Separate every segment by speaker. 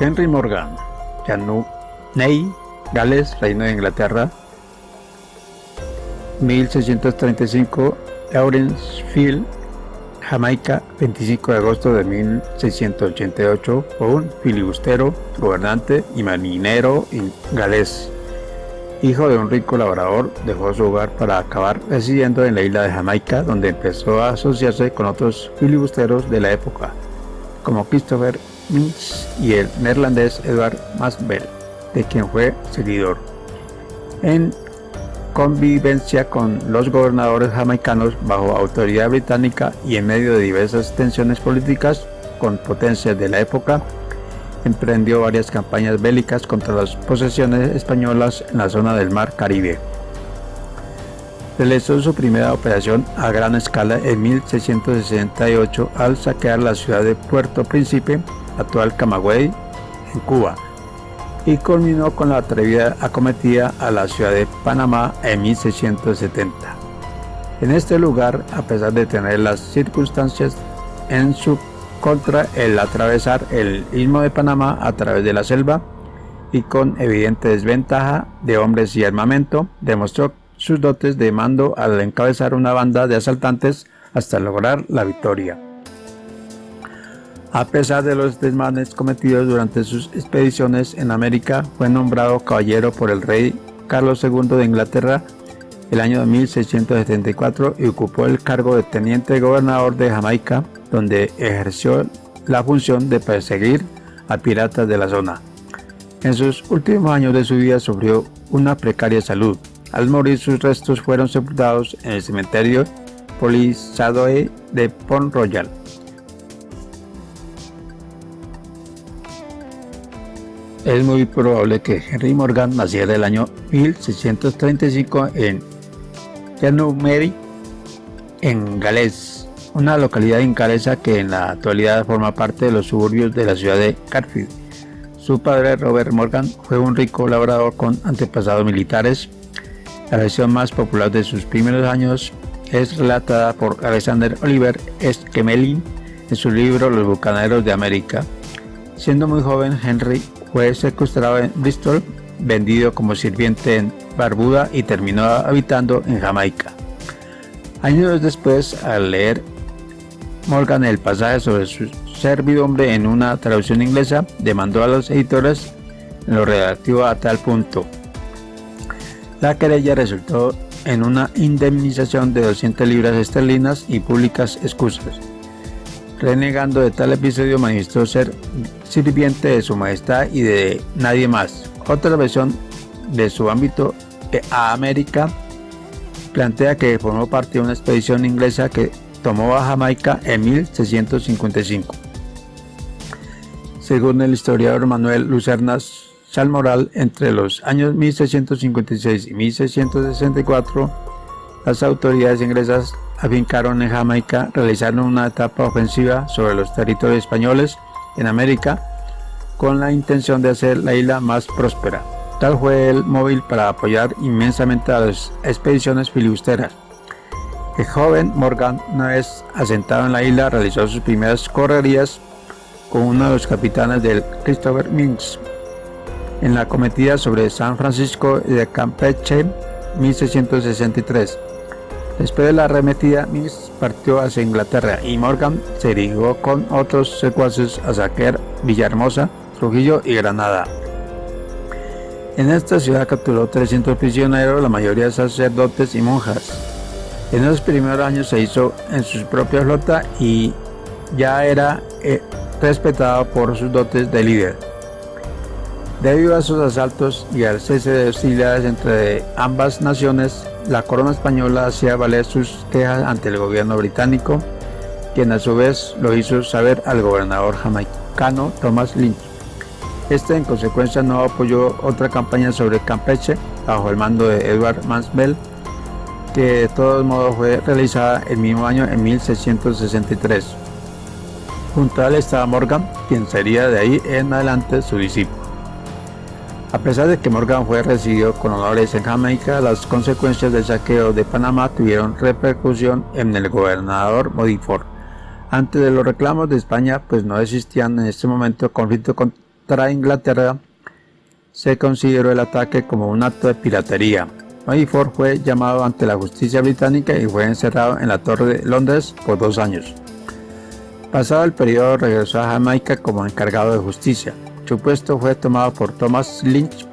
Speaker 1: Henry Morgan, Janu Ney, Gales, Reino de Inglaterra, 1635, Lawrence Field, Jamaica, 25 de agosto de 1688, fue un filibustero, gobernante y marinero galés. Hijo de un rico labrador, dejó su hogar para acabar residiendo en la isla de Jamaica, donde empezó a asociarse con otros filibusteros de la época, como Christopher Mintz y el neerlandés Edward Masbel, de quien fue seguidor. En convivencia con los gobernadores jamaicanos bajo autoridad británica y en medio de diversas tensiones políticas con potencias de la época, emprendió varias campañas bélicas contra las posesiones españolas en la zona del mar Caribe. Realizó su primera operación a gran escala en 1668 al saquear la ciudad de Puerto Príncipe, actual Camagüey, en Cuba, y culminó con la atrevida acometida a la ciudad de Panamá en 1670. En este lugar, a pesar de tener las circunstancias en su contra el atravesar el istmo de Panamá a través de la selva y con evidente desventaja de hombres y armamento, demostró sus dotes de mando al encabezar una banda de asaltantes hasta lograr la victoria. A pesar de los desmanes cometidos durante sus expediciones en América, fue nombrado caballero por el rey Carlos II de Inglaterra el año 1674 y ocupó el cargo de teniente gobernador de Jamaica, donde ejerció la función de perseguir a piratas de la zona. En sus últimos años de su vida sufrió una precaria salud. Al morir sus restos fueron sepultados en el cementerio Polisadoe de Pont Royal. Es muy probable que Henry Morgan naciera el año 1635 en Mary, en Gales, una localidad inglesa que en la actualidad forma parte de los suburbios de la ciudad de Carfield. Su padre, Robert Morgan, fue un rico labrador con antepasados militares. La versión más popular de sus primeros años es relatada por Alexander Oliver Esquemelin en su libro Los Bucaneros de América. Siendo muy joven, Henry fue secuestrado en Bristol, vendido como sirviente en Barbuda y terminó habitando en Jamaica. Años después, al leer Morgan el pasaje sobre su servidumbre en una traducción inglesa, demandó a los editores lo relativo a tal punto. La querella resultó en una indemnización de 200 libras esterlinas y públicas excusas. Renegando de tal episodio manifestó ser sirviente de su majestad y de nadie más. Otra versión de su ámbito a América plantea que formó parte de una expedición inglesa que tomó a Jamaica en 1655. Según el historiador Manuel Lucernas Salmoral, entre los años 1656 y 1664, las autoridades inglesas afincaron en Jamaica, realizaron una etapa ofensiva sobre los territorios españoles en América con la intención de hacer la isla más próspera. Tal fue el móvil para apoyar inmensamente a las expediciones filibusteras. El joven Morgan, una vez asentado en la isla, realizó sus primeras correrías con uno de los capitanes del Christopher Minks en la cometida sobre San Francisco de Campeche 1663. Después de la arremetida, Miss partió hacia Inglaterra y Morgan se dirigió con otros secuaces a saquear Villahermosa, Trujillo y Granada. En esta ciudad capturó 300 prisioneros, la mayoría sacerdotes y monjas. En esos primeros años se hizo en su propia flota y ya era eh, respetado por sus dotes de líder. Debido a sus asaltos y al cese de hostilidades entre ambas naciones, la corona española hacía valer sus quejas ante el gobierno británico, quien a su vez lo hizo saber al gobernador jamaicano Thomas Lynch. Este en consecuencia no apoyó otra campaña sobre Campeche bajo el mando de Edward Mansbell, que de todos modos fue realizada el mismo año en 1663. Junto a él estaba Morgan, quien sería de ahí en adelante su discípulo. A pesar de que Morgan fue recibido con honores en Jamaica, las consecuencias del saqueo de Panamá tuvieron repercusión en el gobernador Modiford. Antes de los reclamos de España, pues no existían en este momento conflictos contra Inglaterra, se consideró el ataque como un acto de piratería. Mayford fue llamado ante la justicia británica y fue encerrado en la Torre de Londres por dos años. Pasado el periodo regresó a Jamaica como encargado de justicia. Su puesto fue tomado por Thomas Lynch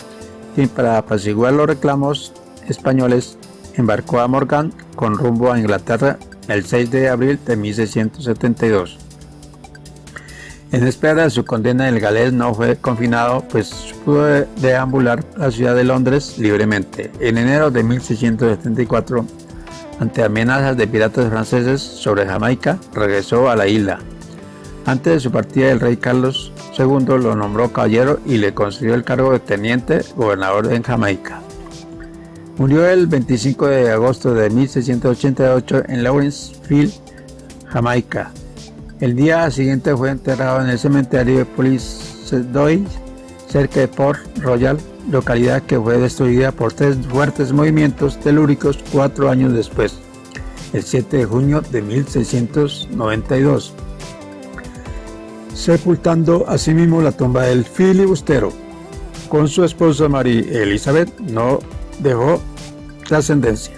Speaker 1: y para apaciguar los reclamos españoles embarcó a Morgan con rumbo a Inglaterra el 6 de abril de 1672. En espera de su condena, el galés no fue confinado, pues pudo deambular la ciudad de Londres libremente. En enero de 1674, ante amenazas de piratas franceses sobre Jamaica, regresó a la isla. Antes de su partida, el rey Carlos II lo nombró caballero y le concedió el cargo de teniente gobernador en Jamaica. Murió el 25 de agosto de 1688 en Lawrenceville, Jamaica, el día siguiente fue enterrado en el cementerio de Police cerca de Port Royal, localidad que fue destruida por tres fuertes movimientos telúricos cuatro años después, el 7 de junio de 1692, sepultando asimismo la tumba del filibustero. Con su esposa María Elizabeth no dejó trascendencia.